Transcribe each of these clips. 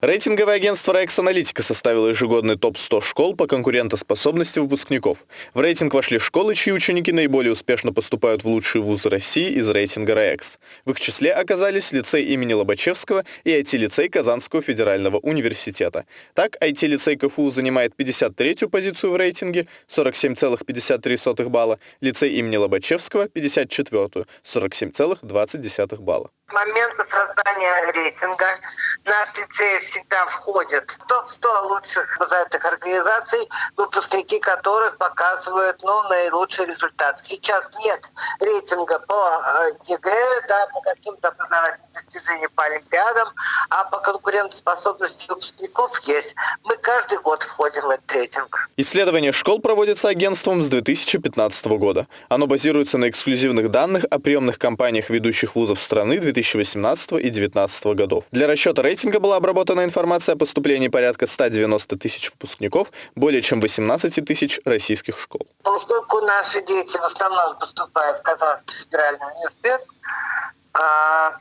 Рейтинговое агентство Rex Аналитика составило ежегодный топ-100 школ по конкурентоспособности выпускников. В рейтинг вошли школы, чьи ученики наиболее успешно поступают в лучшие вузы России из рейтинга Rex. В их числе оказались лицей имени Лобачевского и IT-лицей Казанского федерального университета. Так, IT-лицей КФУ занимает 53-ю позицию в рейтинге, 47,53 балла, лицей имени Лобачевского 54-ю, 47,20 балла. Момента создания рейтинга наш лицей всегда входит в топ-100 лучших образовательных организаций, выпускники которых показывают ну, наилучший результат. Сейчас нет рейтинга по э, ЕГЭ, да, по каким-то образовательным достижениям по Олимпиадам, а по конкурентоспособности выпускников есть. Мы каждый год входим в этот рейтинг. Исследование школ проводится агентством с 2015 года. Оно базируется на эксклюзивных данных о приемных кампаниях ведущих вузов страны 2018 и 2019 годов. Для расчета рейтинга была обработана информация о поступлении порядка 190 тысяч выпускников более чем 18 тысяч российских школ. Поскольку наши дети в основном поступают в Казанский федеральный университет,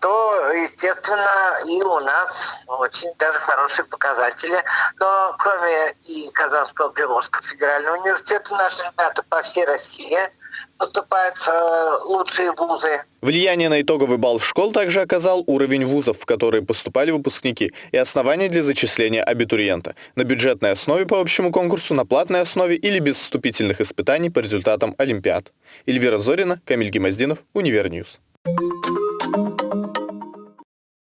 то, естественно, и у нас очень даже хорошие показатели. Но кроме и Казанского Приволжского федерального университета, наши ребята по всей России поступают в э, лучшие вузы. Влияние на итоговый балл школ также оказал уровень вузов, в которые поступали выпускники, и основания для зачисления абитуриента на бюджетной основе по общему конкурсу, на платной основе или без вступительных испытаний по результатам Олимпиад. Эльвира Зорина, Камиль Гемоздинов, Универньюз. Thank you.